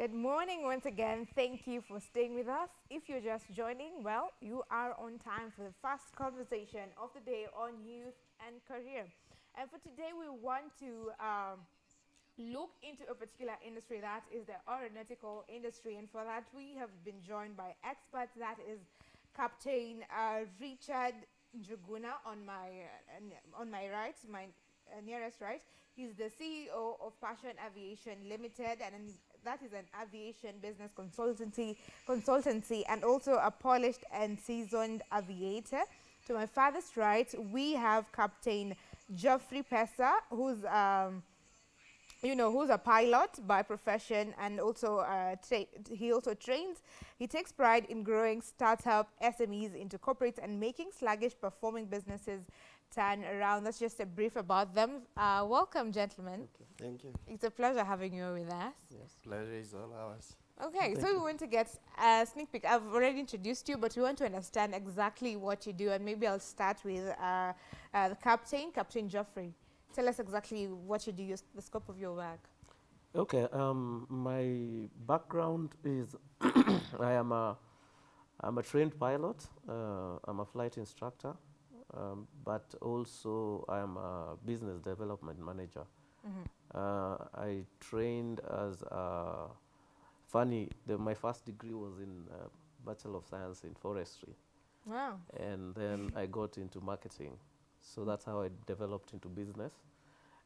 Good morning once again. Thank you for staying with us. If you're just joining, well, you are on time for the first conversation of the day on youth and career. And for today, we want to um, look into a particular industry that is the aeronautical industry. And for that, we have been joined by experts. That is Captain uh, Richard Njuguna on my uh, on my right, my uh, nearest right. He's the CEO of Passion Aviation Limited, and that is an aviation business consultancy, consultancy, and also a polished and seasoned aviator. To my farthest right, we have Captain Geoffrey Pesa, who's um, you know, who's a pilot by profession and also uh, he also trains. He takes pride in growing startup SMEs into corporates and making sluggish performing businesses turn around. That's just a brief about them. Uh, welcome, gentlemen. Thank you. It's a pleasure having you with us. Yes, pleasure is all ours. Okay, so you. we want to get a sneak peek. I've already introduced you, but we want to understand exactly what you do, and maybe I'll start with uh, uh, the captain, Captain Geoffrey. Tell us exactly what you do, the scope of your work. Okay, um, my background is I am a I'm a trained pilot. Uh, I'm a flight instructor, um, but also I am a business development manager. Mm -hmm. uh, I trained as a funny. The, my first degree was in uh, Bachelor of Science in Forestry. Wow! And then I got into marketing. So that's how I developed into business.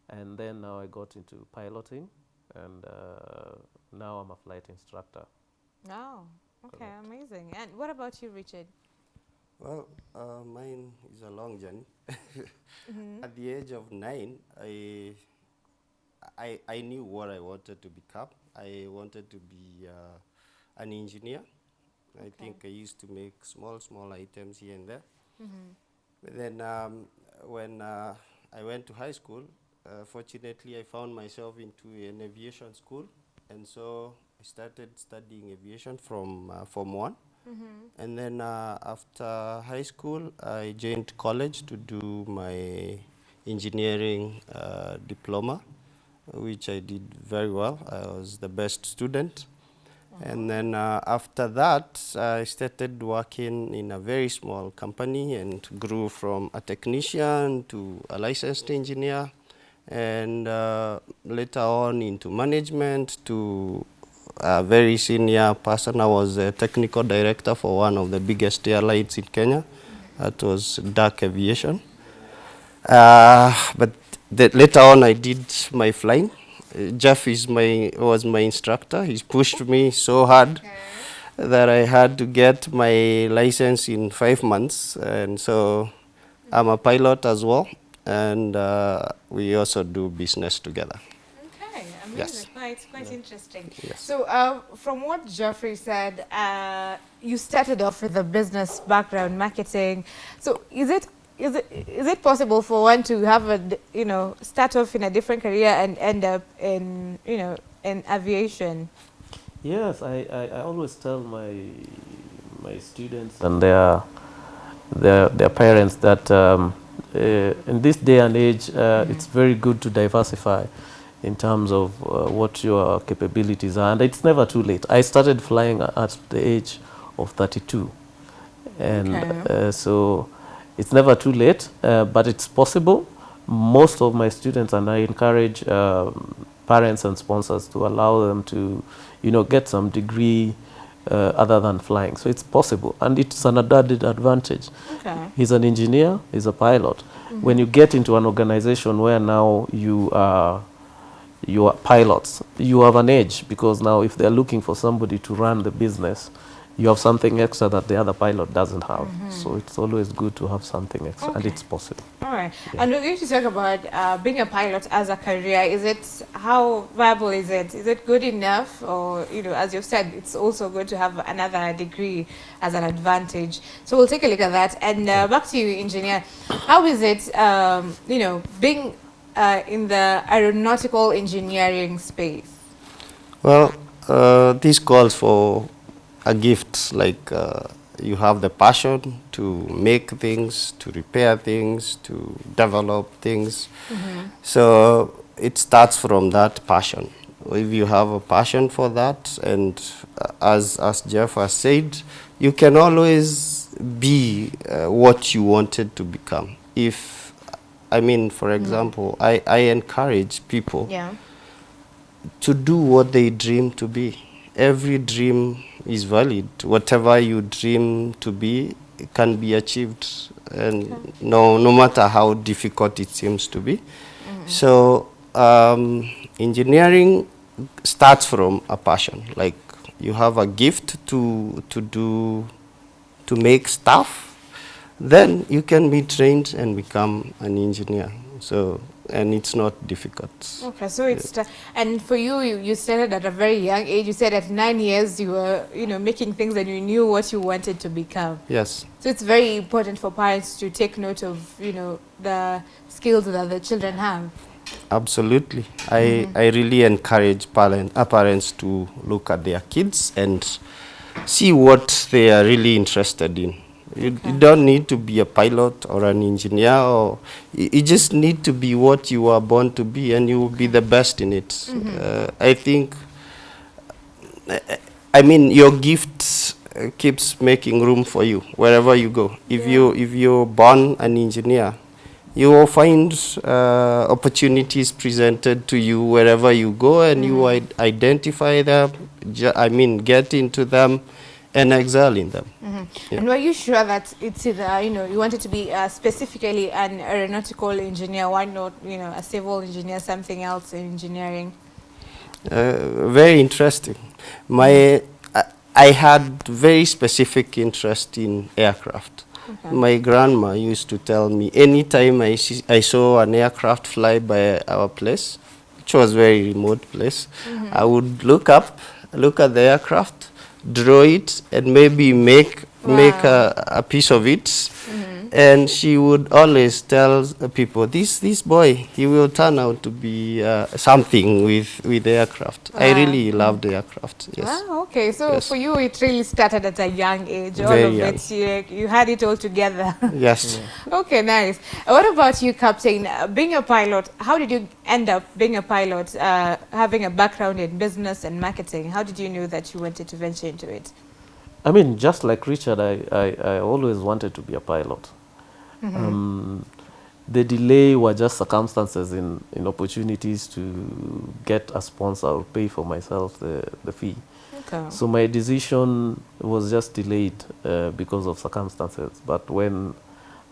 And then now I got into piloting, and uh, now I'm a flight instructor. Oh, okay, Correct. amazing. And what about you, Richard? Well, uh, mine is a long journey. mm -hmm. At the age of nine, I, I, I knew what I wanted to become. I wanted to be uh, an engineer. Okay. I think I used to make small, small items here and there. Mm -hmm. But then um, when uh, I went to high school, uh, fortunately I found myself into an aviation school. And so I started studying aviation from uh, Form 1. Mm -hmm. And then uh, after high school, I joined college to do my engineering uh, diploma, which I did very well. I was the best student. And then uh, after that, I started working in a very small company and grew from a technician to a licensed engineer and uh, later on into management to a very senior person. I was a technical director for one of the biggest airlines in Kenya. That was DAC Aviation. Uh, but later on I did my flying. Jeff is my was my instructor. He pushed me so hard okay. that I had to get my license in five months, and so I'm a pilot as well, and uh, we also do business together. Okay, amazing. Yes. it's quite yeah. interesting. Yes. So, uh, from what Geoffrey said, uh, you started off with a business background, marketing. So, is it is it is it possible for one to have a you know start off in a different career and end up in you know in aviation? Yes, I, I, I always tell my my students and their their their parents that um, uh, in this day and age uh, mm -hmm. it's very good to diversify in terms of uh, what your capabilities are and it's never too late. I started flying at the age of 32 and okay. Uh, so it's never too late, uh, but it's possible. Most of my students, and I encourage um, parents and sponsors to allow them to, you know, get some degree uh, other than flying. So it's possible, and it's an added advantage. Okay. He's an engineer, he's a pilot. Mm -hmm. When you get into an organization where now you are you are pilots, you have an edge because now if they're looking for somebody to run the business, you have something extra that the other pilot doesn't have. Mm -hmm. So it's always good to have something extra, okay. and it's possible. All right. Yeah. And we're going to talk about uh, being a pilot as a career. Is it, how viable is it? Is it good enough? Or, you know, as you've said, it's also good to have another degree as an advantage. So we'll take a look at that. And uh, back to you, engineer. How is it, um, you know, being uh, in the aeronautical engineering space? Well, uh, this calls for a gift like uh, you have the passion to make things, to repair things, to develop things. Mm -hmm. So it starts from that passion. if you have a passion for that, and uh, as as Jeff has said, you can always be uh, what you wanted to become. If I mean, for example, I, I encourage people Yeah. to do what they dream to be. Every dream is valid. Whatever you dream to be can be achieved, and no no matter how difficult it seems to be. So um, engineering starts from a passion. Like you have a gift to to do to make stuff, then you can be trained and become an engineer. So and it's not difficult. Okay, so it's sta- and for you, you, you started at a very young age. You said at nine years you were, you know, making things and you knew what you wanted to become. Yes. So it's very important for parents to take note of, you know, the skills that the children have. Absolutely. I, I really encourage parent, uh, parents to look at their kids and see what they are really interested in. You, you don't need to be a pilot or an engineer, or you, you just need to be what you are born to be, and you will be the best in it. Uh, I think, I mean, your gift uh, keeps making room for you wherever you go. If you if you're born an engineer, you will find uh, opportunities presented to you wherever you go and you Mm-hmm. id- identify them i mean get into them and excel in them Yeah. And were you sure that it's either, you know, you wanted to be uh, specifically an aeronautical engineer? Why not, you know, a civil engineer, something else in engineering? uh, very interesting my I, I had very specific interest in aircraft Okay. my grandma used to tell me anytime I, see, I saw an aircraft fly by our place which was very remote place i would look up look at the aircraft draw it and maybe make make a, a piece of it mm-hmm. And she would always tell uh, people this this boy he will turn out to be uh, something with with aircraft i really loved the aircraft yes Ah, okay. So Yes. for you, it really started at a young age. All Very of young. it, you, you had it all together. yes okay, nice. Uh, What about you, Captain? Uh, being a pilot, how did you end up being a pilot, uh, having a background in business and marketing? How did you know that you wanted to venture into it? I mean, just like Richard, I, I, I always wanted to be a pilot. Um, the delay were just circumstances in, in opportunities to get a sponsor or pay for myself the, the fee. Okay. So my decision was just delayed uh, because of circumstances. But when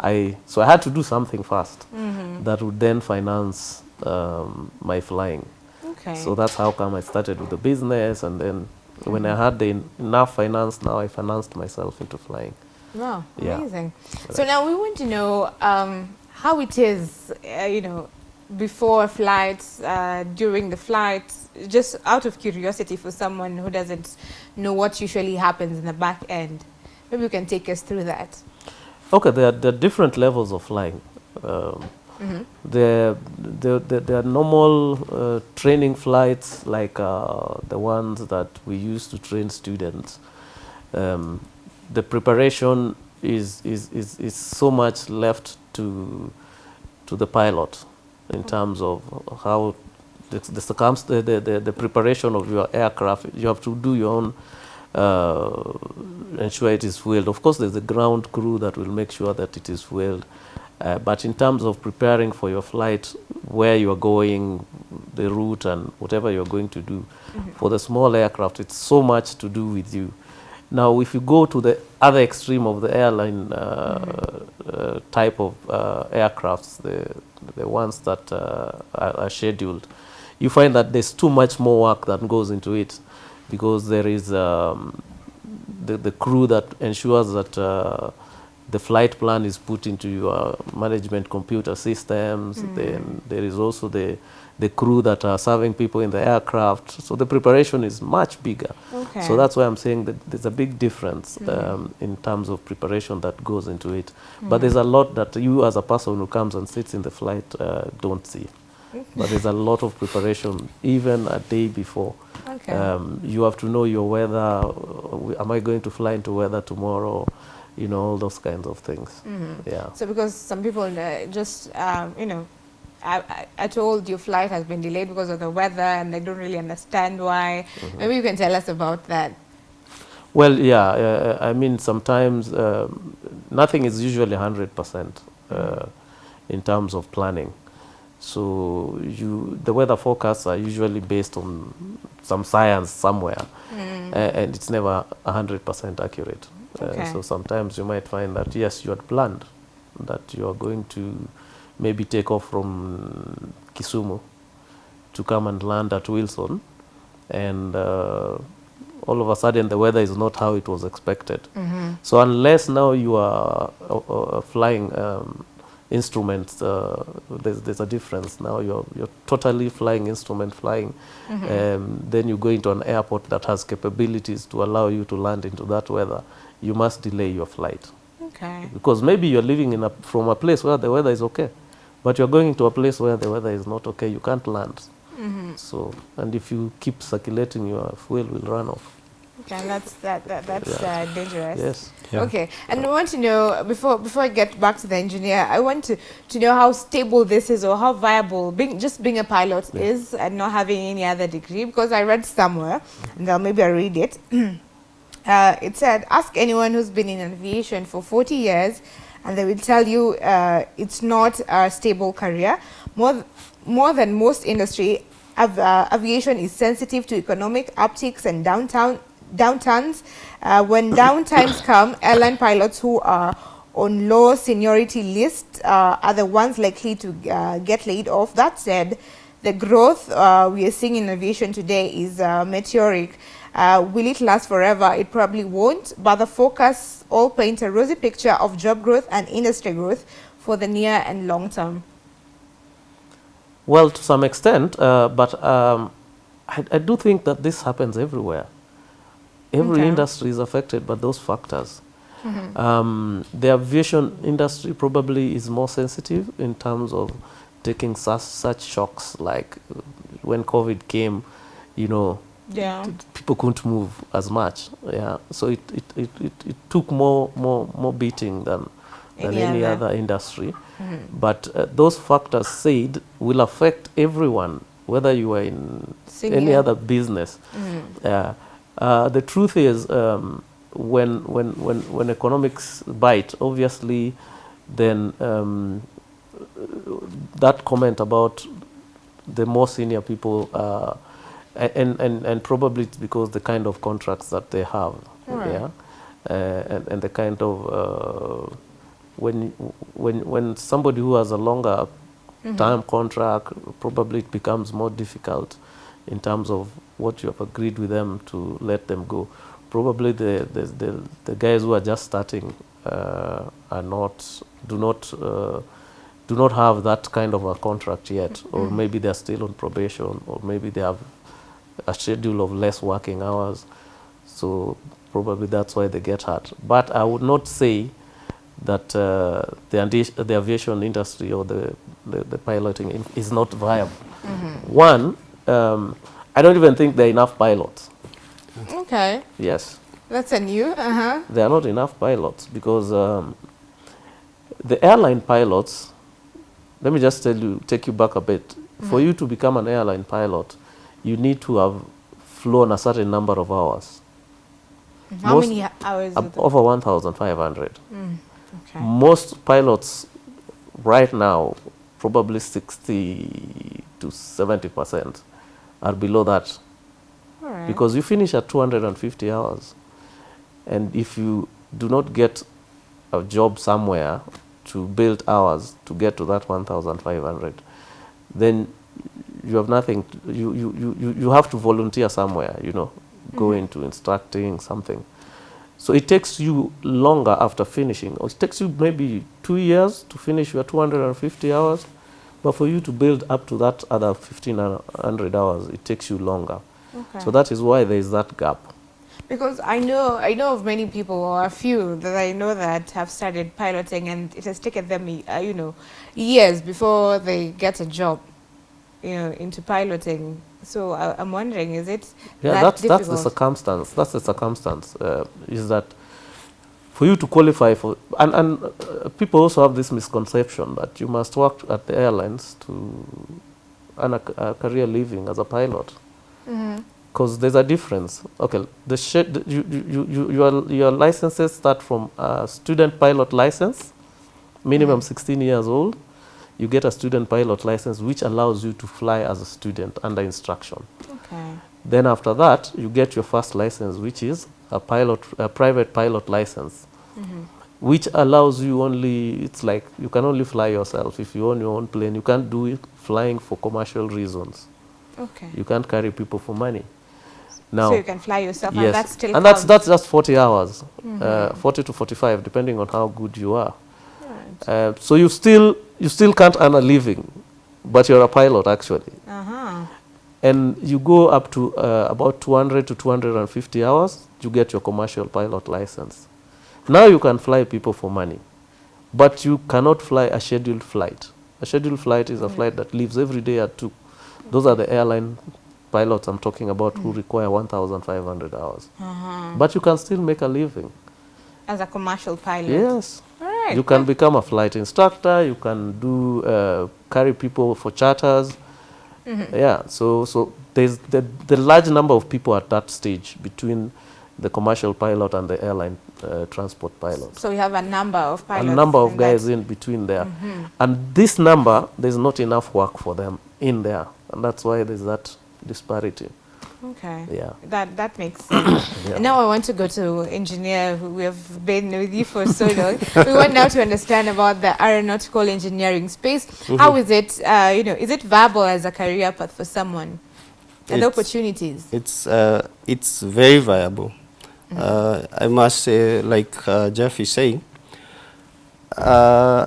I, so I had to do something fast Mhm. that would then finance um, my flying. Okay. So that's how come I started with the business, and then when I had the enough finance, now I financed myself into flying. Wow, Yeah. amazing. So now we want to know um, how it is, uh, you know, before flights, uh, during the flights, just out of curiosity for someone who doesn't know what usually happens in the back end. Maybe you can take us through that. Okay, there are, there are different levels of flying. Um, Mhm. there, there, there, there are normal uh, training flights like uh, the ones that we use to train students. Um, the preparation is, is, is, is so much left to, to the pilot in terms of how the, the, the, the, the, preparation of your aircraft. You have to do your own, uh, ensure it is fueled. Of course, there's a ground crew that will make sure that it is fueled. Uh, but in terms of preparing for your flight, where you are going, the route, and whatever you're going to do, for the small aircraft, it's so much to do with you. Now, if you go to the other extreme of the airline uh, uh, type of uh, aircrafts, the, the ones that uh, are, are scheduled, you find that there's too much more work that goes into it because there is um, the, the crew that ensures that uh, the flight plan is put into your management computer systems. Then there is also the the crew that are serving people in the aircraft. So the preparation is much bigger. Okay. So that's why I'm saying that there's a big difference um, in terms of preparation that goes into it. But there's a lot that you, as a person who comes and sits in the flight, uh, don't see. But there's a lot of preparation, even a day before. Okay. Um, you have to know your weather. Am I going to fly into weather tomorrow? You know, all those kinds of things. Mhm. Yeah. So because some people uh, just, um, you know, are, are told your flight has been delayed because of the weather and they don't really understand why. Mm-hmm. Maybe you can tell us about that. Well, yeah, uh, I mean, sometimes um, nothing is usually 100% uh, in terms of planning. So you, the weather forecasts are usually based on some science somewhere, Mm. uh, and it's never 100% accurate. Uh, Okay. so sometimes you might find that, yes, you had planned that you are going to maybe take off from Kisumu to come and land at Wilson, and uh, all of a sudden the weather is not how it was expected. Mhm. So unless now you are uh, uh, flying um, instruments, uh, there's, there's a difference. Now you're, you're totally flying instrument flying. Um, then you go into an airport that has capabilities to allow you to land into that weather. You must delay your flight Okay. because maybe you're living in a, from a place where the weather is okay, but you're going to a place where the weather is not okay. You can't land. Mhm. So and if you keep circulating, your fuel will run off. Okay, that's that, that that's uh, dangerous. Yes. Yeah. Okay, and I want to know before before I get back to the engineer, I want to to know how stable this is or how viable being just being a pilot Yeah. is and not having any other degree. Because I read somewhere, and I'll maybe I read it. uh, it said, ask anyone who's been in aviation for 40 years, and they will tell you uh, it's not a stable career. More more than most industry, av- uh, aviation is sensitive to economic upticks and downtown downturns. Uh, when downtimes come, airline pilots who are on low seniority list uh, are the ones likely to uh, get laid off. That said, the growth uh, we are seeing in aviation today is uh, meteoric. Uh, will it last forever? It probably won't, but the focus all paint a rosy picture of job growth and industry growth for the near and long term. Well, to some extent, uh, but um, I, I do think that this happens everywhere. Every Okay. industry is affected by those factors. Um, the aviation industry probably is more sensitive in terms of taking such, such shocks like uh, when COVID came, you know, Yeah. people couldn't move as much. Yeah, so it, it, it, it, it took more, more, more beating than, than Any any other. other industry. But uh, those factors said will affect everyone, whether you are in any other business. Uh, uh, the truth is, um, when, when, when, when economics bite, obviously, then um, that comment about the more senior people, uh, and, and, and probably it's because the kind of contracts that they have, Alright. yeah, uh, and, and the kind of uh, when when when somebody who has a longer time contract, probably it becomes more difficult in terms of what you have agreed with them to let them go. Probably the the, the, the guys who are just starting uh, are not do not uh, do not have that kind of a contract yet, or maybe they are still on probation, or maybe they have a schedule of less working hours. So probably that's why they get hurt. But I would not say that uh, the, the aviation industry or the, the, the piloting is not viable. One, um, I don't even think there are enough pilots. Okay, Yes, that's a new. Uh huh. there are not enough pilots because um, the airline pilots, let me just tell you, take you back a bit. For you to become an airline pilot, you need to have flown a certain number of hours, How Most- many hours? over 1,500. Hmm, okay. Most pilots right now, probably 60 to 70 percent, are below that right. because you finish at 250 hours, and if you do not get a job somewhere to build hours to get to that 1,500, then you have nothing. To, you, you, you, you- you have to volunteer somewhere. You know, go into instructing something. So it takes you longer after finishing, or it takes you maybe two years to finish your 250 hours, but for you to build up to that other 1500 hours, it takes you longer. okay. So that is why there is that gap. Because I know I know of many people or a few that I know that have started piloting and it has taken them uh, you know years before they get a job you know into piloting. So I, I'm wondering, is it Yeah, that that's that's the circumstance. That's the circumstance. Uh, is that for you to qualify for, and, and uh, people also have this misconception that you must work at the airlines to earn a, c- a career living as a pilot. Because there's a difference. Okay, the, sh- the you, you, you, your, your licenses start from a student pilot license, minimum 16 years old. You get a student pilot license, which allows you to fly as a student under instruction. Okay. Then after that, you get your first license, which is a pilot, a private pilot license, which allows you only. It's like you can only fly yourself if you own your own plane. You can't do it flying for commercial reasons. Okay. You can't carry people for money. Now, so you can fly yourself, and that's still and that's counts. that's just 40 hours, uh, 40 to 45, depending on how good you are. Right. Uh, so you still you still can't earn a living, but you're a pilot actually. Uh-huh. and you go up to uh, about 200 to 250 hours, you get your commercial pilot license. Now you can fly people for money, but you cannot fly a scheduled flight. A scheduled flight is a flight that leaves every day at 2. Those are the airline pilots I'm talking about who require 1,500 hours. Uh-huh. But you can still make a living. As a commercial pilot. Yes. You can become a flight instructor. You can do uh, carry people for charters. Yeah. So so there's the the large number of people at that stage between the commercial pilot and the airline uh, transport pilot. So we have a number of pilots. a number of guys in between there, and this number there's not enough work for them in there, and that's why there's that disparity. Okay. Yeah. That that makes sense. Yeah. Now I want to go to engineer we have been with you for so long. we want now to understand about the aeronautical engineering space. How is it uh, you know, is it viable as a career path for someone? And the opportunities. It's uh, it's very viable. Uh, I must say, like uh, Jeff is saying, uh,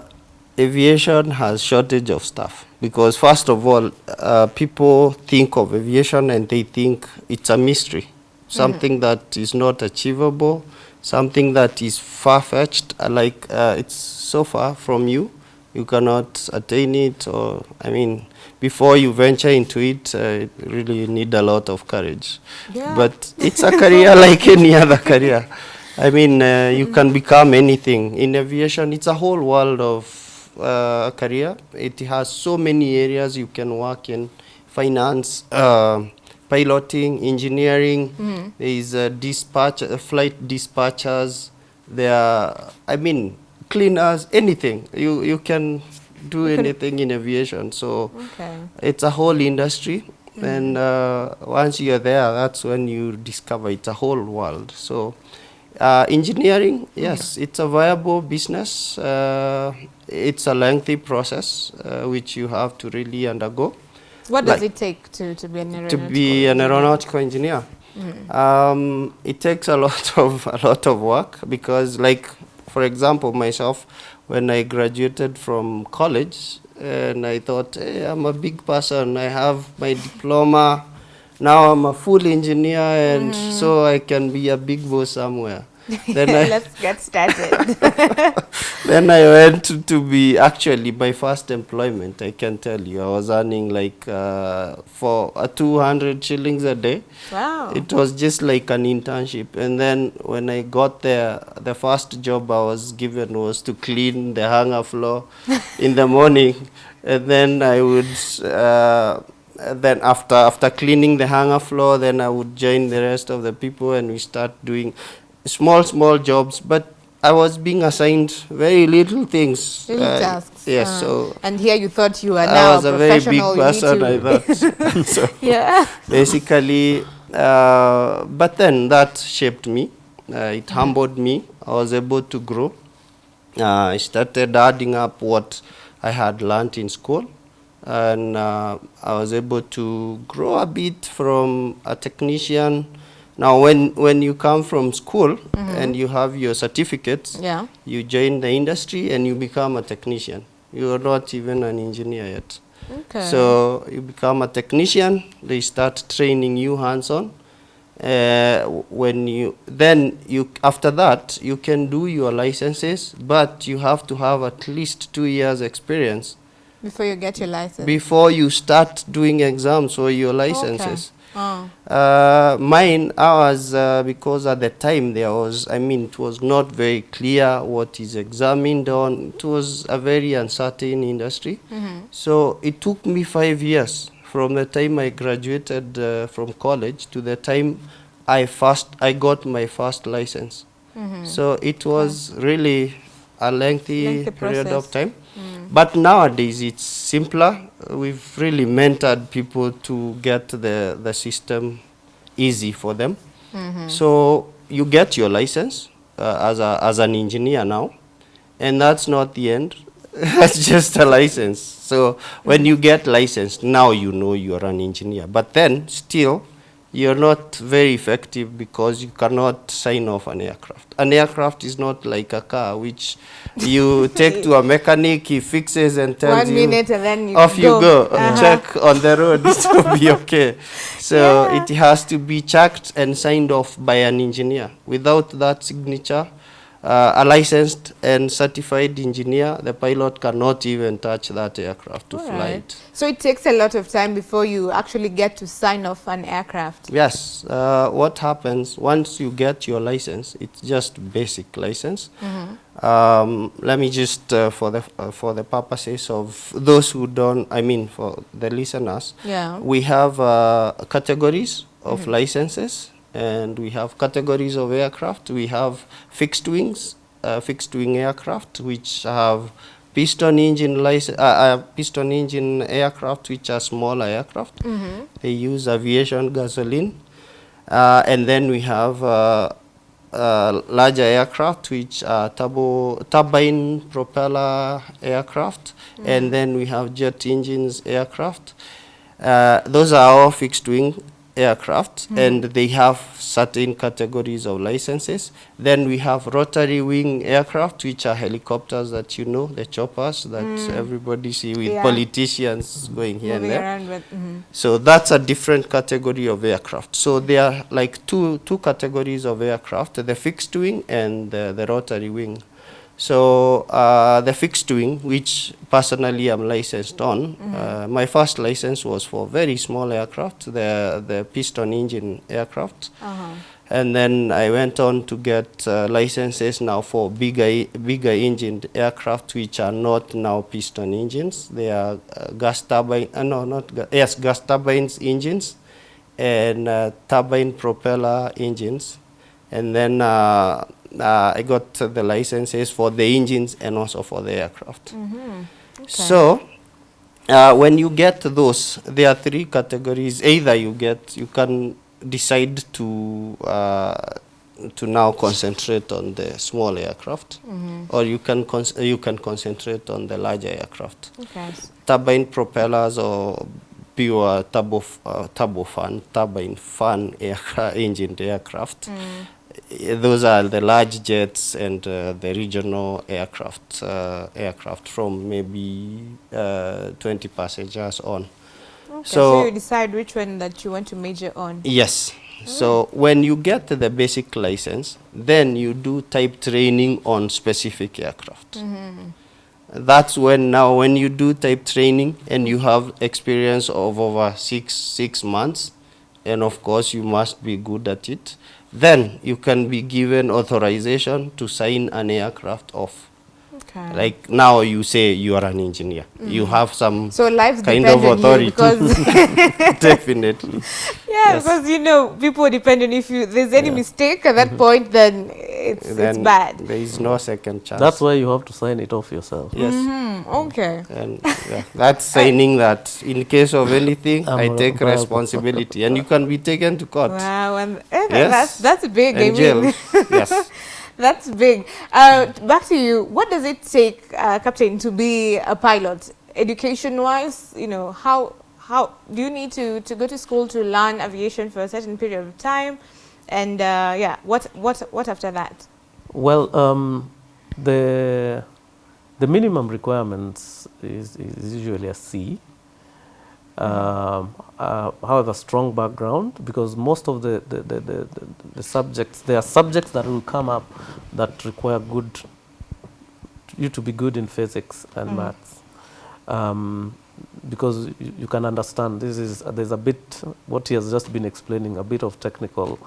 aviation has shortage of staff because first of all, uh, people think of aviation and they think it's a mystery, something that is not achievable, something that is far fetched. Like uh, it's so far from you, you cannot attain it. Or I mean, before you venture into it, uh, you really need a lot of courage. Yeah. But it's a career like any other career. I mean, uh, you can become anything. In aviation, it's a whole world of uh, career. It has so many areas you can work in finance, uh, piloting, engineering. There is uh, dispatch, uh, flight dispatchers. There are, I mean, cleaners, anything. You, you can do anything in aviation. So Okay. it's a whole industry and uh, once you're there that's when you discover it's a whole world so uh, engineering yes it's a viable business. Uh, it's a lengthy process uh, which you have to really undergo. What does it take to, to be an to aeronautical be an engineer? aeronautical engineer. Um, it takes a lot of a lot of work because like for example myself when i graduated from college and i thought hey, i'm a big person. I have my diploma now i'm a full engineer and so i can be a big boss somewhere then I, Let's get started. then I went to, to be actually my first employment. I can tell you, I was earning like uh, for uh, 200 shillings a day. wow. It was just like an internship. And then when I got there, the first job I was given was to clean the hangar floor in the morning. And then I would, uh, then after, after cleaning the hangar floor, then I would join the rest of the people and we start doing small, small jobs. But I was being assigned very little things. Little Uh, tasks. Yes, uh, so and here you thought you were I now was a a very big person, I thought. so yeah. basically uh, but then that shaped me uh, it humbled me i was able to grow uh, i started adding up what i had learned in school and uh, i was able to grow a bit from a technician now when when you come from school and you have your certificates Yeah. you join the industry and you become a technician you are not even an engineer yet Okay. so you become a technician. They start training you hands-on. Uh, when you then you after that you can do your licenses, but you have to have at least two years experience Before you get your license. before you start doing exams or your licenses. Okay. oh. Uh, mine, ours, uh, because at the time there was, I mean, it was not very clear what is examined on. It was a very uncertain industry. Mm-hmm. So it took me five years from the time I graduated uh, from college to the time I first I got my first license. Mm-hmm. So it was really a lengthy, Lengthy period of time. Mm. But nowadays it's simpler. We've really mentored people to get the, the system easy for them. Mm-hmm. So you get your license uh, as, a, as an engineer now, and that's not the end. that's just a license. So when you get licensed, now you know you're an engineer. But then still, you're not very effective because you cannot sign off an aircraft. An aircraft is not like a car, which you take to a mechanic, he fixes and tells One you minute and then you off go. you go Uh-huh. check on the road it will be okay so Yeah. it has to be checked and signed off by an engineer without that signature uh, a licensed and certified engineer the pilot cannot even touch that aircraft to fly it So it takes a lot of time before you actually get to sign off an aircraft. yes uh, what happens once you get your license it's just basic license Mm-hmm. um, let me just uh, for the uh, for the purposes of those who don't i mean for the listeners Yeah. We have uh, categories of licenses and we have categories of aircraft. We have fixed wings, uh, fixed wing aircraft, which have piston engine license, uh, uh, piston engine aircraft, which are smaller aircraft. Mm-hmm. They use aviation gasoline. Uh, and then we have uh, uh, larger aircraft, which are turbo, turbine propeller aircraft. And then we have jet engines aircraft. Uh, those are all fixed wing aircraft hmm. and they have certain categories of licenses. Then we have rotary wing aircraft, which are helicopters that you know, the choppers that hmm. everybody see with Yeah. politicians going here and there. with. mhm. So that's a different category of aircraft. So there are like two two categories of aircraft: the fixed wing and the, the rotary wing. So uh, the fixed wing, which personally I'm licensed on, uh, my first license was for very small aircraft, the the piston engine aircraft. Uh-huh. And then I went on to get uh, licenses now for bigger, bigger engined aircraft, which are not now piston engines. They are uh, gas turbine, uh, no, not gas, yes, gas turbines engines and uh, turbine propeller engines. And then uh, I got the licenses for the engines and also for the aircraft. Mm-hmm. So, uh, when you get those, there are three categories. Either you get, you can decide to uh, to now concentrate on the small aircraft, Mm-hmm. or you can you can concentrate on the larger aircraft. Okay. Turbine propellers or pure turbo uh, turbofan, turbine fan aircraft, engined aircraft. Mm. Those are the large jets and uh, the regional aircraft, uh, aircraft from maybe uh, 20 passengers on. Okay, so, So- you decide which one that you want to major on. Yes. So when you get the basic license, then you do type training on specific aircraft. That's when now when you do type training and you have experience of over six six months, and of course you must be good at it, then you can be given authorization to sign an aircraft off. Okay. Like now you say you are an engineer, you have some so lives kind depend of on authority. you definitely. yeah, Yes. because you know people depend on if you there's any Yeah. mistake at that point, then it's it's bad. There is no second chance. That's why you have to sign it off yourself. yes. Mm, okay. And yeah, that's signing that in case of anything, I'm I a take rebel. responsibility, and you can be taken to court Wow, and eh, Yes. that's that's big. I and jail. mean, yes. that's big. Uh, back to you. What does it take, uh, Captain, to be a pilot? Education-wise, you know, how how do you need to to go to school to learn aviation for a certain period of time? And uh, yeah, what what what after that? Well, um, the the minimum requirements is, is usually a C. Um, uh, however, strong background because most of the the, the, the, the the subjects there are subjects that will come up that require good you to be good in physics and Mm. maths. um, because you, you can understand this is uh, there's a bit what he has just been explaining a bit of technical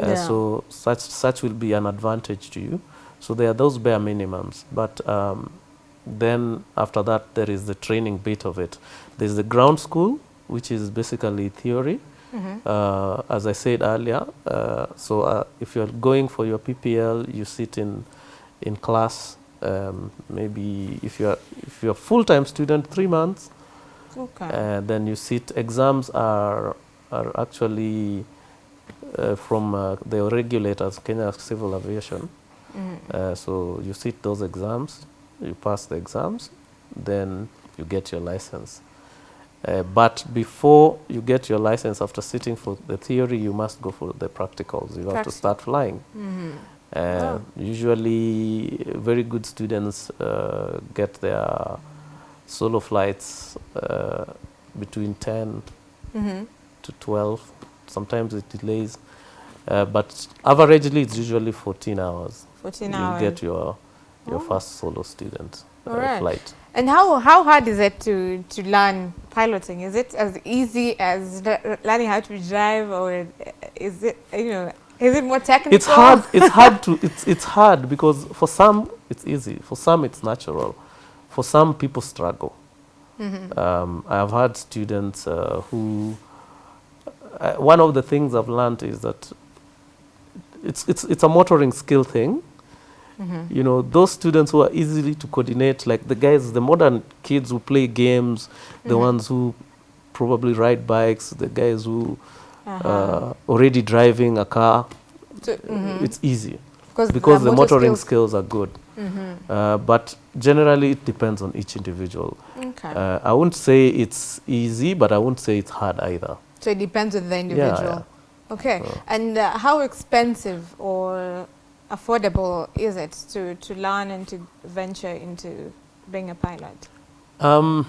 uh, Yeah. so such such will be an advantage to you so there are those bare minimums but um, then after that there is the training bit of it there's the ground school which is basically theory Mhm. uh, as I said earlier. Uh, so uh, if you're going for your PPL, you sit in in class. Um, maybe if you're if you're a full-time student, three months, Okay. and then you sit. Exams are are actually uh, from uh, the regulators, Kenya Civil Aviation. Mhm. Uh, so you sit those exams, you pass the exams, then you get your license. Uh, but before you get your license, after sitting for the theory, you must go for the practicals. You have to start flying. Mhm. Uh, Oh. Usually, very good students uh, get their solo flights uh, between 10 Mhm. to 12. Sometimes it delays, uh, but averagely it's usually 14 hours. 14 You'll hours. get your your Oh. first solo student uh, Alright. flight. And how how hard is it to to learn piloting? Is it as easy as learning how to drive, or is it you know is it more technical? It's hard. It's hard to. It's it's hard because for some it's easy. For some it's natural. For some people struggle. Mhm. Um, I have had students uh, who. Uh, one of the things I've learned is that it's it's it's a motoring skill thing. Mhm. You know, those students who are easily to coordinate, like the guys, the modern kids who play games, the Mhm. ones who probably ride bikes, the guys who Uh-huh. uh, already driving a car, So- mhm. it's easy because the motor motoring skills- skills are good. Mhm. Uh, but generally, it depends on each individual. Okay. Uh, I wouldn't say it's easy, but I wouldn't say it's hard either. so it depends on the Yeah, individual. yeah. Okay. So- And uh, how expensive or affordable is it to to learn and to venture into being a pilot? Um,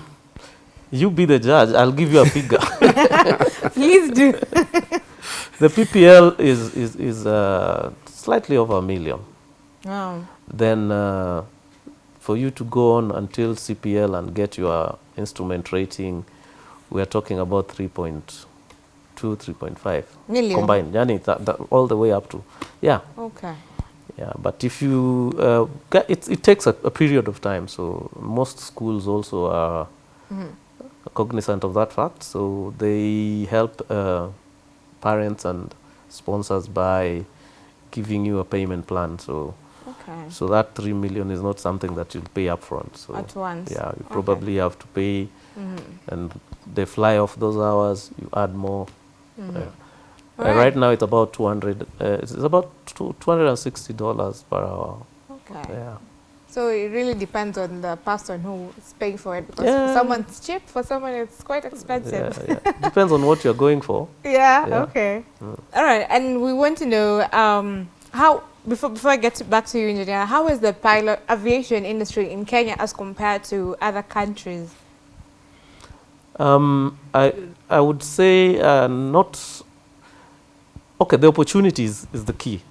you be the judge. I'll give you a figure. Please do. the PPL is is is uh, slightly over a million. Oh. Then uh, for you to go on until CPL and get your instrument rating, we are talking about 3.2, 3.5 Million. combined. Yani, that, all the way up to, yeah, Okay. Yeah. But if you, uh, it, it takes a, a period of time. So most schools also are Mhm. cognizant of that fact. So they help uh, parents and sponsors by giving you a payment plan. So Okay. so that three million is not something that you'll pay upfront. So At once. yeah, you Okay. probably have to pay, Mhm. and they fly off those hours. You add more. Uh, uh, Alright. right now it's about two hundred. Uh, it's about two hundred and sixty dollars per hour. Okay. Yeah. So it really depends on the person who is paying for it because for Yeah. someone it's cheap, for someone it's quite expensive. Yeah, yeah. Depends on what you're going for. Yeah. Okay. Mm. All right. And we want to know um, how before before I get back to you, engineer. How is the pilot aviation industry in Kenya as compared to other countries? Um, I I would say uh, not. Okay, the opportunities is the key.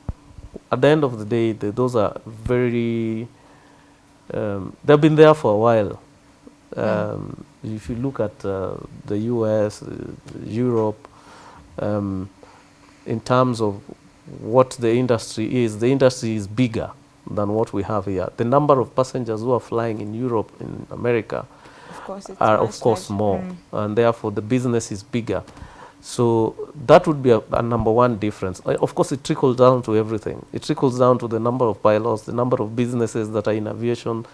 At the end of the day, the, those are very. Um, they've been there for a while. Um, If you look at uh, the U.S., uh, Europe, um, in terms of what the industry is, the industry is bigger than what we have here. The number of passengers who are flying in Europe, in America, Of course, it's are of course more, Mm. and therefore the business is bigger. So that would be a, a number one difference. Uh, Of course, it trickles down to everything. It trickles down to the number of pilots, the number of businesses that are in aviation,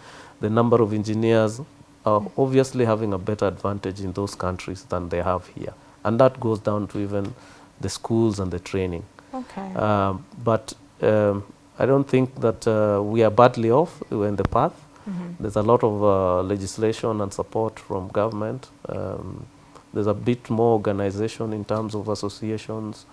the number of engineers are obviously having a better advantage in those countries than they have here, and that goes down to even the schools and the training. Okay. Um, but um, I don't think that uh, we are badly off. We're in the path. Mhm. There's a lot of uh, legislation and support from government. Um, there's a bit more organization in terms of associations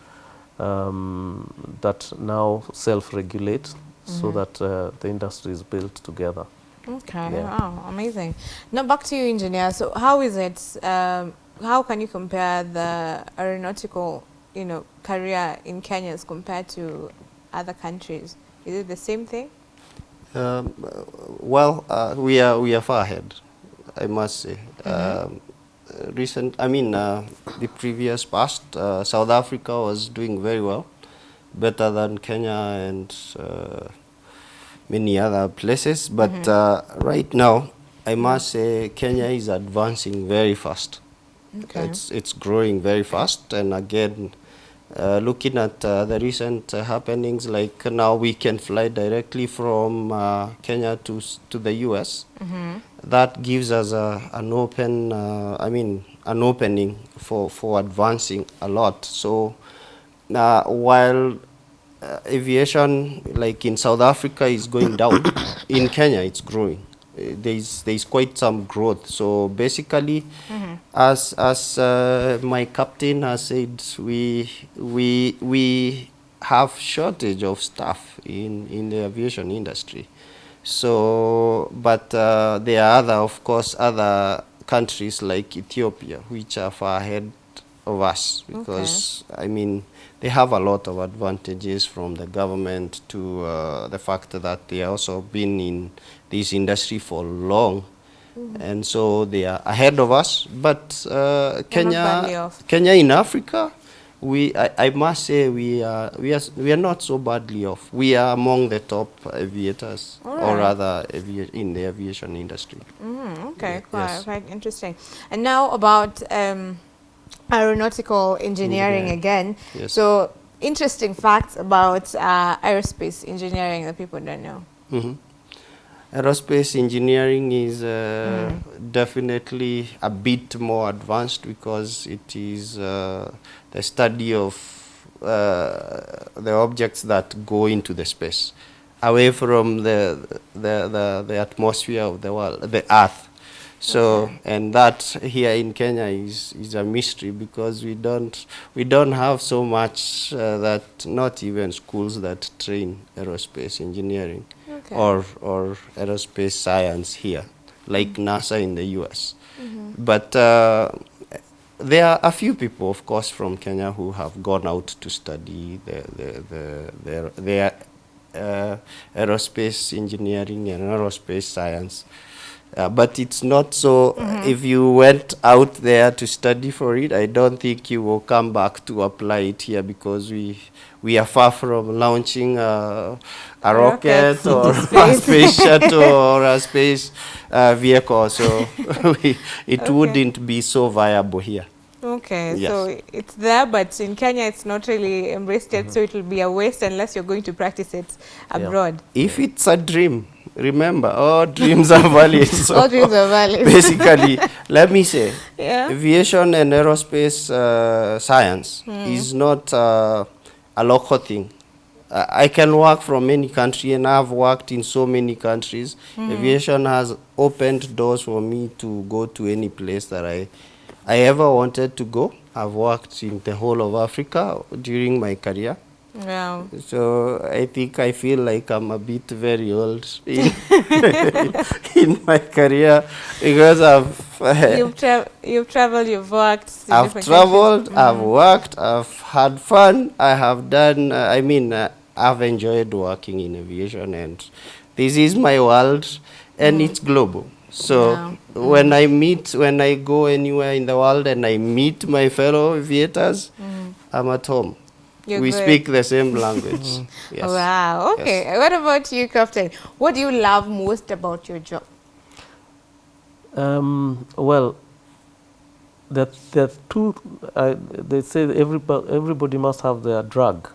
um, that now self-regulate so Mhm. that uh, the industry is built together. Okay. Yeah. Wow, amazing. Now back to you, engineer. So how is it? Um, how can you compare the aeronautical, you know, career in Kenya as compared to other countries? Is it the same thing? Um, well, uh, we are we are far ahead, I must say. Um, uh, recent, I mean, uh, the previous past, uh, South Africa was doing very well, better than Kenya and uh, many other places. But uh, right now, I must say Kenya is advancing very fast. Okay. It's it's growing very fast, and again, uh, looking at uh, the recent uh, happenings, like now we can fly directly from uh, Kenya to to the U.S. That gives us a, an open, uh, I mean, an opening for for advancing a lot. So, uh, while uh, aviation, like in South Africa, is going down, in Kenya it's growing. There's there's quite some growth. So basically, as as uh, my captain has said, we we we have shortage of staff in in the aviation industry. So, but uh, there are other, of course, other countries like Ethiopia, which are far ahead of us because I mean they have a lot of advantages from the government to uh, the fact that they also been in this industry for long, and so they are ahead of us. But uh, Kenya. Kenya in Africa, we I, I must say we are we are we are not so badly off. We are among the top aviators, or rather in the aviation industry. Mm, okay, Yeah, quite, yes. quite interesting. And now about um, aeronautical engineering Engineering. again. Yes. So interesting facts about uh, aerospace engineering that people don't know. Mhm. Aerospace engineering is uh, definitely a bit more advanced because it is uh, the study of uh, the objects that go into the space, away from the the, the, the atmosphere of the world, the Earth. So and that here in Kenya is, is a mystery because we don't we don't have so much uh, that not even schools that train aerospace engineering Okay. or or aerospace science here, like NASA in the U.S. But uh, there are a few people, of course, from Kenya who have gone out to study the the the their, their uh, aerospace engineering and aerospace science. Uh, but it's not so. If you went out there to study for it, I don't think you will come back to apply it here because we we are far from launching uh, a Rockets rocket or into a space. space shuttle or a space uh, vehicle. So it Okay. wouldn't be so viable here. Okay, Yes. so it's there, but in Kenya it's not really embraced yet, so it will be a waste unless you're going to practice it abroad. If it's a dream, remember, all dreams are valid. So All dreams are valid. basically, let me say, Yeah. aviation and aerospace uh, science is not uh, a local thing. I can work from any country, and I've worked in so many countries. Aviation has opened doors for me to go to any place that I, I ever wanted to go. I've worked in the whole of Africa during my career. Wow. So I think I feel like I'm a bit very old in, in my career because I've you've, tra- you've traveled, you've worked. I've traveled, countries. I've worked, I've had fun. I have done. Uh, I mean, uh, I've enjoyed working in aviation, and this is my world, and it's global. So Wow. when I meet, when I go anywhere in the world, and I meet my fellow aviators, I'm at home. You're we good. speak the same language. yes. Wow. Okay. What about you, Captain? What do you love most about your job? Um, well, that there are two. Uh, they say everybody everybody must have their drug.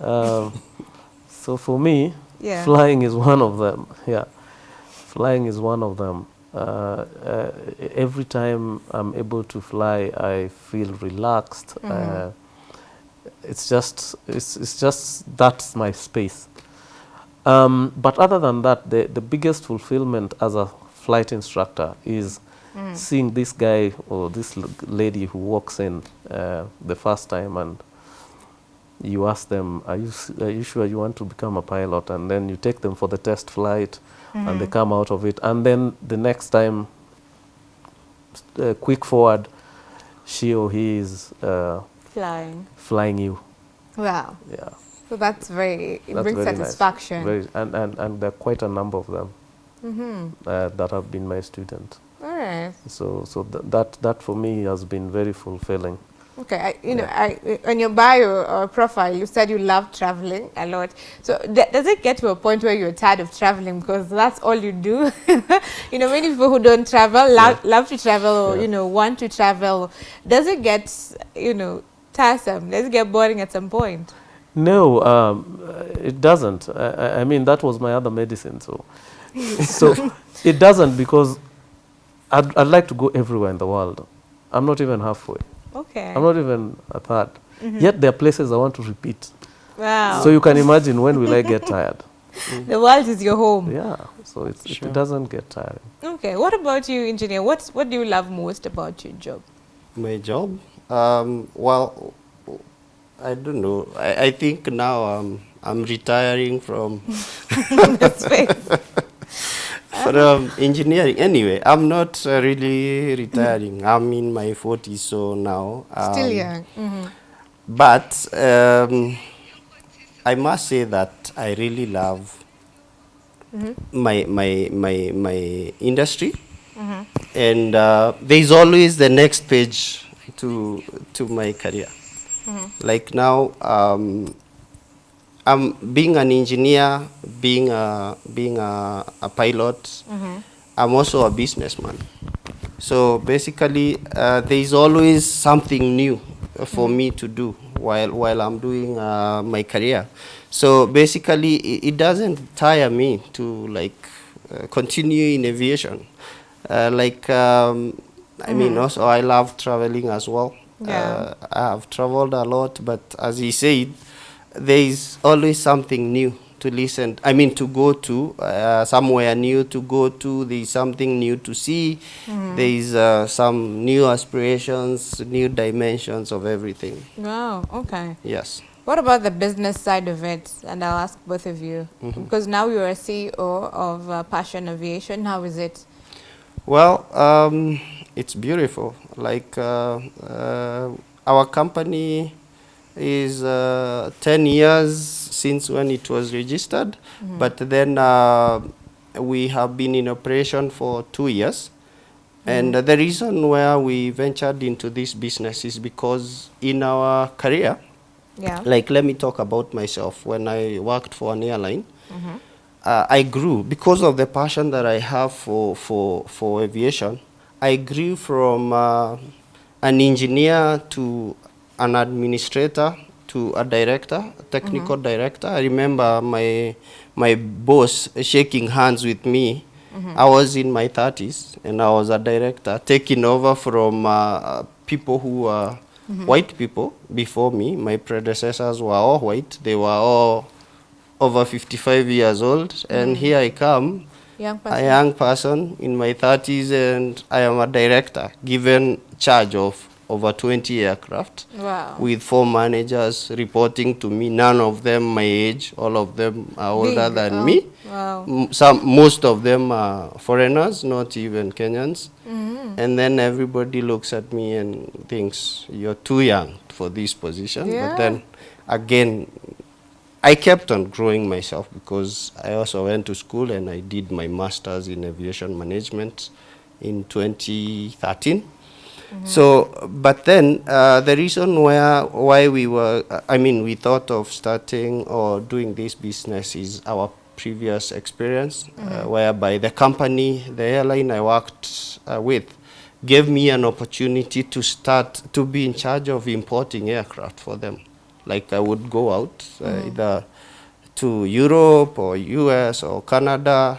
Um, so for me, Yeah. flying is one of them. Yeah, flying is one of them. Uh, uh, every time I'm able to fly, I feel relaxed. Uh, it's just it's, it's just that's my space. Um, but other than that, the, the biggest fulfillment as a flight instructor is seeing this guy or this l- lady who walks in uh, the first time and you ask them, are you, s- are you sure you want to become a pilot? And then you take them for the test flight and they come out of it. And then the next time, uh, quick forward, she or he is uh, Flying. flying you. Wow. Yeah. So that's very, it That's brings very nice. Very, and, and, and there are quite a number of them Mm-hmm. uh, that have been my students. All right. right. So, so th that, that for me has been very fulfilling. Okay, I, you know, I, on your bio or profile, you said you love traveling a lot. So does it get to a point where you're tired of traveling because that's all you do? you know, many people who don't travel love, yeah. love to travel or, yeah. you know, want to travel. Does it get, you know, tiresome? Does it get boring at some point? No, um, it doesn't. I, I, mean, that was my other medicine. So, so it doesn't because I'd, I'd like to go everywhere in the world. I'm not even halfway. Okay. I'm not even a third. Mm -hmm. Yet there are places I want to repeat. Wow. So you can imagine when will I get tired? The world is your home. Yeah, so sure. it doesn't get tiring. Okay, what about you, engineer? What's, what do you love most about your job? My job? Um, well, I don't know. I, I think now um, I'm retiring from from engineering. Anyway, I'm not uh, really retiring. I'm in my 40s, so now. Um, Still young. Mm -hmm. But um, I must say that I really love mm -hmm. my, my, my, my industry. Mm -hmm. And uh, there's always the next page to, to my career. Mm-hmm. Like now, um, I'm being an engineer, being a, being a, a pilot, mm -hmm. I'm also a businessman. So basically, uh, there is always something new for mm -hmm. me to do while, while I'm doing uh, my career. So basically, it, it, doesn't tire me to like uh, continue in aviation. Uh, like, um, I mm -hmm. mean, mm-hmm. also I love traveling as well. Yeah. Uh, I have traveled a lot, but as he said, there is always something new to listen, I mean to go to, uh, somewhere new to go to, there is something new to see, mm. there is uh, some new aspirations, new dimensions of everything. Wow, okay. Yes. What about the business side of it? And I'll ask both of you. Mm -hmm. Because now you're a CEO of uh, Passion Aviation. How is it? Well, um, it's beautiful. Like uh, uh, our company is uh, 10 years since when it was registered, mm -hmm. but then uh, we have been in operation for two years. Mm -hmm. And uh, the reason where we ventured into this business is because in our career, yeah. like let me talk about myself. When I worked for an airline, mm -hmm. I grew because of the passion that I have for, for, for aviation. I grew from uh, an engineer to an administrator to a director, a technical mm -hmm. director. I remember my my boss shaking hands with me. Mm -hmm. I was in my 30s and I was a director, taking over from uh, people who were mm -hmm. white people before me. My predecessors were all white. They were all over 55 years old. And mm-hmm. here I come, young a young person in my 30s, and I am a director given charge of over 20 aircraft wow. with four managers reporting to me, none of them my age, all of them are older Big. than oh. me. Wow. Some, most of them are foreigners, not even Kenyans. Mm -hmm. And then everybody looks at me and thinks, you're too young for this position. Yeah. But then again, I kept on growing myself because I also went to school and I did my master's in aviation management in 2013. -hmm. So, but then uh, the reason where why we were, I mean, we thought of starting or doing this business is our previous experience, mm -hmm. uh, mm-hmm. whereby the company, the airline I worked uh, with, gave me an opportunity to start to be in charge of importing aircraft for them. Like I would go out mm -hmm. either to Europe or US or Canada,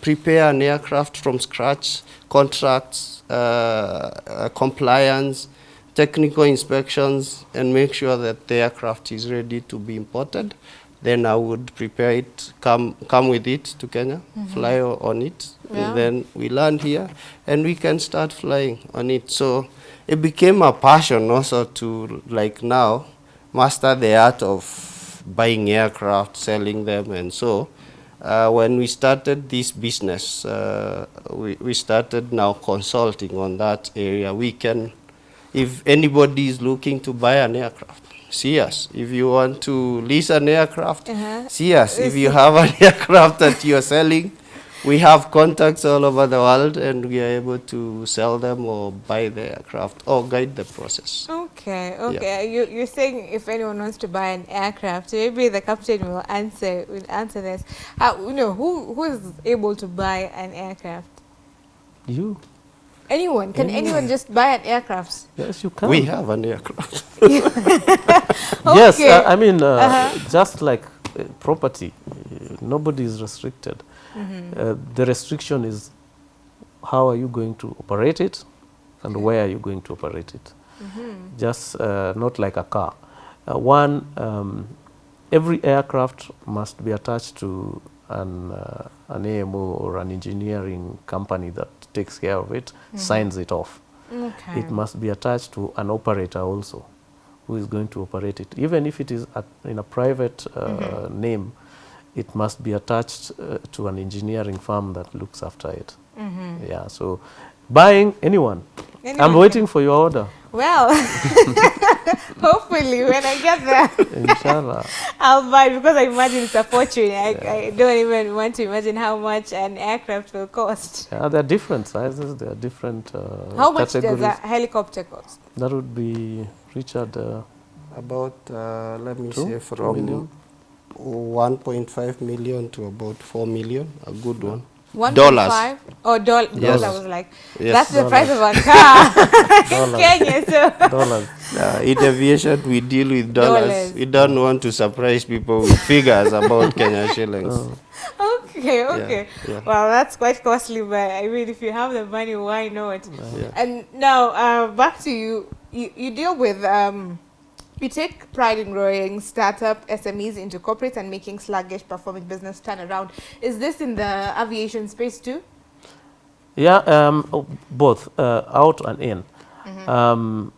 prepare an aircraft from scratch, contracts, uh, uh, compliance, technical inspections, and make sure that the aircraft is ready to be imported. Then I would prepare it, come, come with it to Kenya, mm -hmm. fly on it, yeah. and then we land here, and we can start flying on it. So it became a passion also to, like now, master the art of buying aircraft, selling them, and so uh, when we started this business, uh, we, we started now consulting on that area. We can, if anybody is looking to buy an aircraft, see us. If you want to lease an aircraft, uh -huh. see us. If you have an aircraft that you're selling, we have contacts all over the world and we are able to sell them or buy the aircraft or guide the process. Okay, okay. Okay. You, you're saying if anyone wants to buy an aircraft, maybe the captain will answer will answer this. How, you know, who who is able to buy an aircraft? You? Anyone? Can anyone just buy an aircraft? Yes, you can. We have an aircraft. Yes, Okay. uh, I mean, uh, Uh-huh. just like uh, property, uh, nobody is restricted. Mm-hmm. Uh, the restriction is how are you going to operate it and where are you going to operate it. Mm-hmm. Just uh, not like a car. Uh, one, um, every aircraft must be attached to an, uh, an AMO or an engineering company that takes care of it, signs it off. Okay. It must be attached to an operator also who is going to operate it. Even if it is at, in a private uh, name, it must be attached uh, to an engineering firm that looks after it. Mm-hmm. Yeah, so buying anyone. Anyone I'm can- waiting for your order, Well, hopefully when I get there, inshallah. I'll buy it because I imagine it's a fortune. I, I don't even want to imagine how much an aircraft will cost. yeah, there are different sizes, there are different uh, How much does a helicopter cost? That would be, Richard, uh, About, uh, let me Two? say, from 1.5 million to about 4 million, a good one. One Dollars. five? Oh, doll- Yes. dollars. I was like, Yes. that's the Dollars. price of a car in. Kenya. So dollars. Uh, in aviation, we deal with dollars. Dollars. We don't want to surprise people with figures about Kenya shillings. okay, okay. yeah. Well, that's quite costly, but I mean, if you have the money, why not? Yeah. And now, uh, back to you. You, you deal with, um, you take pride in growing startup SMEs into corporates and making sluggish performing business turn around. Is this in the aviation space too? Yeah, um, oh, both uh, out and in. Mm-hmm. Um,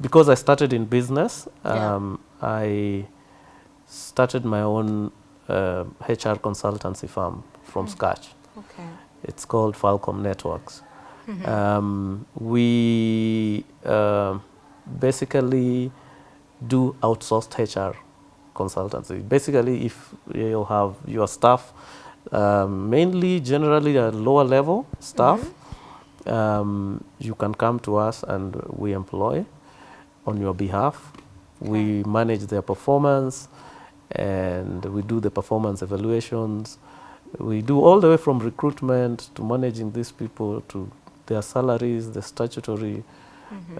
because I started in business, Yeah. um, I started my own uh, HR consultancy firm from scratch. Okay. It's called Falcom Networks. Um, we uh, basically do outsourced HR consultancy. Basically, if you have your staff, um, mainly generally a lower level staff, um, you can come to us and we employ on your behalf. We manage their performance and we do the performance evaluations. We do all the way from recruitment to managing these people to their salaries, the statutory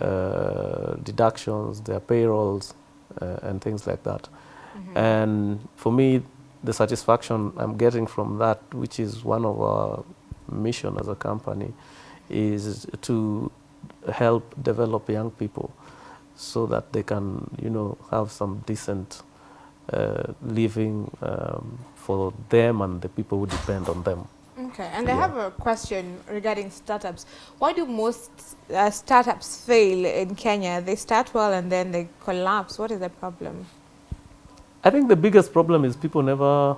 uh, deductions, their payrolls, uh, and things like that. And for me, the satisfaction I'm getting from that, which is one of our mission as a company, is to help develop young people so that they can, you know, have some decent uh, living um, for them and the people who depend on them. Okay, and I have a question regarding startups. Why do most uh, startups fail in Kenya? They start well and then they collapse. What is the problem? I think the biggest problem is people never.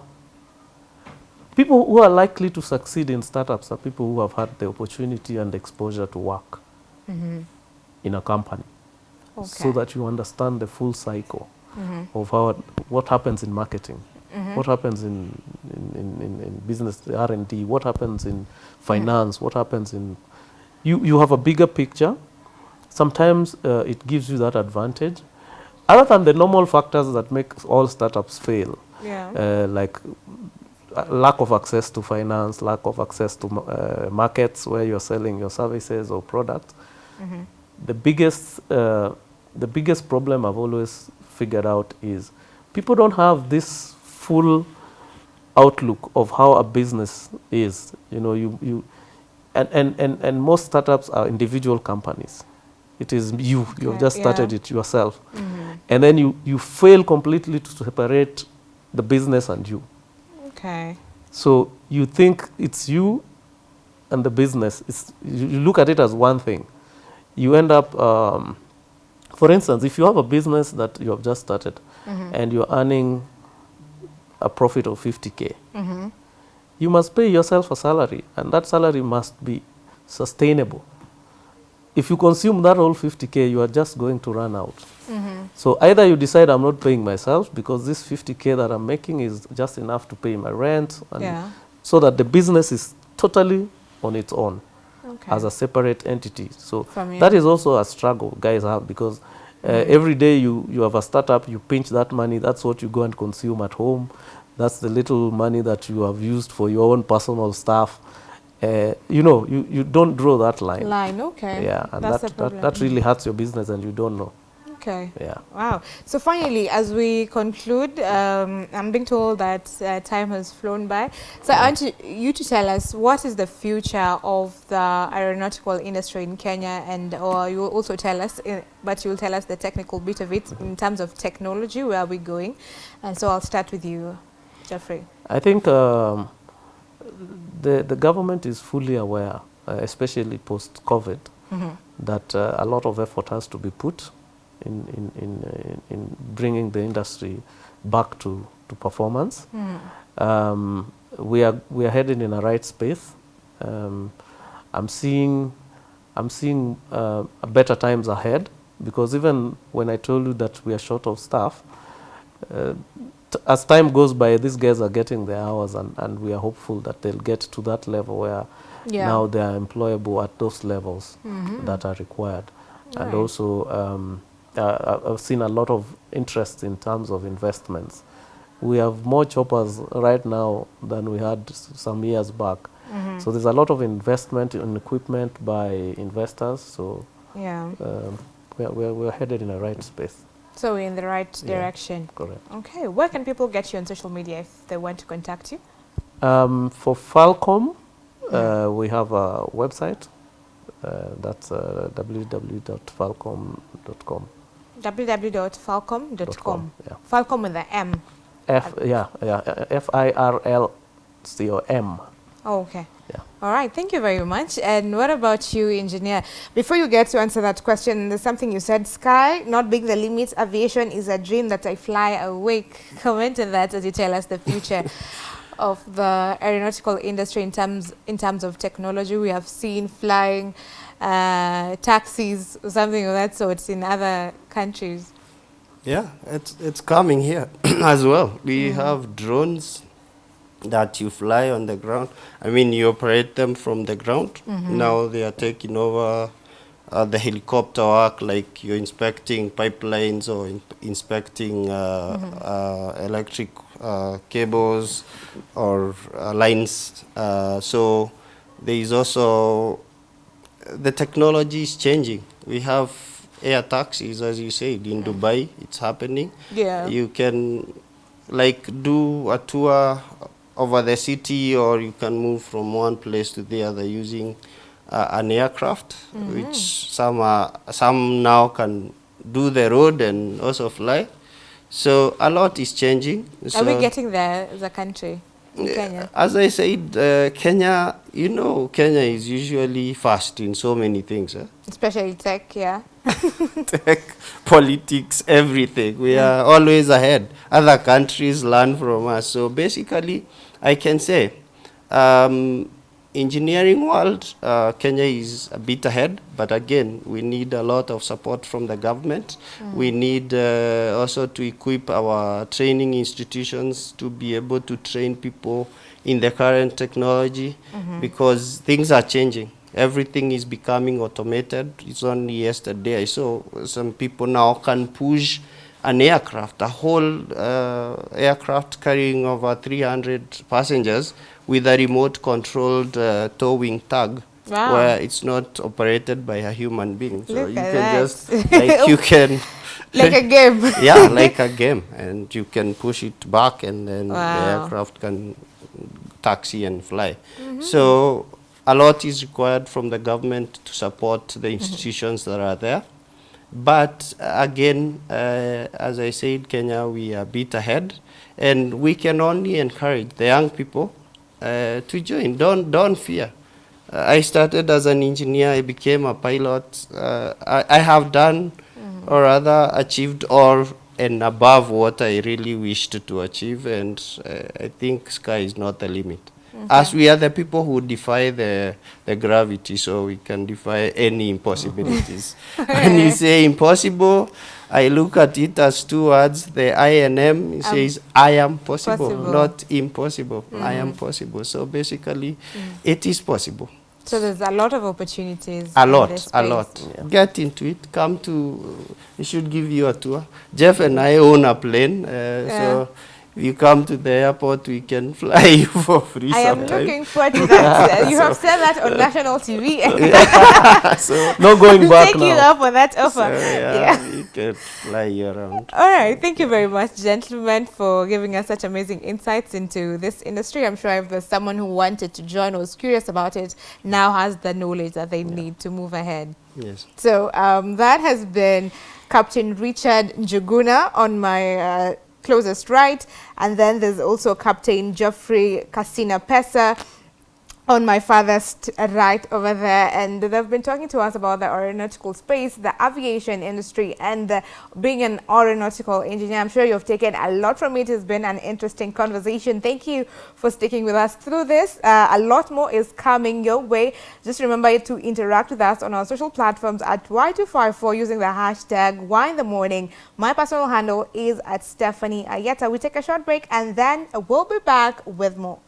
People who are likely to succeed in startups are people who have had the opportunity and exposure to work in a company, Okay. so that you understand the full cycle Mhm. of how what happens in marketing, Mhm. what happens in business R and D, what happens in finance, what happens in. You you have a bigger picture. Sometimes uh, it gives you that advantage. Other than the normal factors that make all startups fail, Yeah. uh, like uh, lack of access to finance, lack of access to uh, markets where you're selling your services or products. Mhm. The biggest, uh, the biggest problem I've always figured out is people don't have this full outlook of how a business is. You know, you, you and, and, and, and most startups are individual companies. It is you, you've just started yeah. it yourself. Mhm. And then you, you fail completely to separate the business and you. Okay. So you think it's you and the business. It's, you you look at it as one thing. You end up, um, for instance, if you have a business that you have just started Mhm. and you're earning a profit of 50k, Mhm. you must pay yourself a salary, and that salary must be sustainable. If you consume that whole 50k, you are just going to run out. Mhm. So either you decide I'm not paying myself because this 50k that I'm making is just enough to pay my rent and Yeah. so that the business is totally on its own Okay. as a separate entity. So that is also a struggle guys have because uh, every day you, you have a startup, you pinch that money, that's what you go and consume at home. That's the little money that you have used for your own personal stuff. Uh, you know, you, you don't draw that line. Line, okay. Yeah, and That's that, that, that really hurts your business and you don't know. Okay. Yeah. Wow. So finally, as we conclude, um, I'm being told that uh, time has flown by. So I want to, you to tell us what is the future of the aeronautical industry in Kenya, and or you will also tell us, uh, but you will tell us the technical bit of it in terms of technology. Where are we going? And so I'll start with you, Jeffrey. I think um, the, the government is fully aware, uh, especially post-COVID, that uh, a lot of effort has to be put in, in, in, uh, in bringing the industry back to, to performance. Um, we, are, we are heading in a right space. Um, I'm seeing, I'm seeing uh, better times ahead because even when I told you that we are short of staff, uh, t- as time goes by, these guys are getting their hours, and, and we are hopeful that they'll get to that level where Yeah. now they are employable at those levels Mhm. that are required. And Right. also, um, uh, I've seen a lot of interest in terms of investments. We have more choppers right now than we had some years back. Mhm. So there's a lot of investment in equipment by investors. So Yeah. um, we're, we're, we're headed in the right space. So we're in the right Yeah. direction. Correct. Okay. Where can people get you on social media if they want to contact you? Um, for Falcom, uh, we have a website. Uh, that's uh, www.falcom.com. www.falcom.com. Yeah. Falcom with the M. F yeah yeah F I R L C O M. Oh, okay. Yeah. All right. Thank you very much. And what about you, engineer? Before you get to answer that question, there's something you said. Sky, not being the limit. Aviation is a dream that I fly awake. Comment on that as you tell us the future of the aeronautical industry in terms in terms of technology. We have seen flying uh, taxis or something of that sort in other countries. Yeah, it's it's coming here as well. We have drones that you fly on the ground. I mean, you operate them from the ground. Now they are taking over uh, the helicopter work, like you're inspecting pipelines or in inspecting uh, uh, electric uh, cables or uh, lines. Uh, so there is also the technology is changing. We have air taxis, as you said, in Dubai. It's happening. Yeah. You can like do a tour over the city, or you can move from one place to the other using uh, an aircraft, which some are, some now can do the road and also fly. So a lot is changing. Are we getting there as a country in Kenya? as I said, uh, Kenya, you know, Kenya is usually fast in so many things. Eh? Especially tech, yeah. Tech, politics, everything. We are always ahead. Other countries learn from us. So basically, I can say, um, engineering world, uh, Kenya is a bit ahead. But again, we need a lot of support from the government. We need uh, also to equip our training institutions to be able to train people in the current technology because things are changing. Everything is becoming automated. It's only yesterday I saw some people now can push an aircraft, a whole uh, aircraft carrying over 300 passengers with a remote controlled uh, towing tug Wow. where it's not operated by a human being. So Look you can that. just, like you can Like a game. yeah, like a game, and you can push it back, and then the aircraft can taxi and fly. So a lot is required from the government to support the institutions that are there. But uh, again, uh, as I said, Kenya, we are a bit ahead, and we can only encourage the young people uh, to join. Don't don't fear. Uh, I started as an engineer. I became a pilot. Uh, I, I have done, or rather, achieved all and above what I really wished to achieve, and uh, I think sky is not the limit. As we are the people who defy the, the gravity, so we can defy any impossibilities. when you say impossible, I look at it as two words. The I and M it says I am possible, Possible. not impossible. I am possible. So basically, it is possible. So there's a lot of opportunities. A lot, a space. lot. Get into it. Come to. We should give you a tour. Jeff and I own a plane, uh, so if you come to the airport, we can fly you for free. I am looking forward to that. Uh, you have said that on national TV. so, No going back Take you up on that so offer. yeah, fly around. All right. Thank you very much, gentlemen, for giving us such amazing insights into this industry. I'm sure if there's someone who wanted to join or was curious about it, now has the knowledge that they need to move ahead. Yes. So um, that has been Captain Richard Njuguna on my uh, closest right. And then there's also Captain Geoffrey Casina Pesa on my father's t- right over there. And they've been talking to us about the aeronautical space, the aviation industry, and uh, being an aeronautical engineer. I'm sure you've taken a lot from it. It's been an interesting conversation. Thank you for sticking with us through this. Uh, a lot more is coming your way. Just remember to interact with us on our social platforms at Y254 using the hashtag Y in the morning. My personal handle is at Stephanie Ayeta. We take a short break and then we'll be back with more.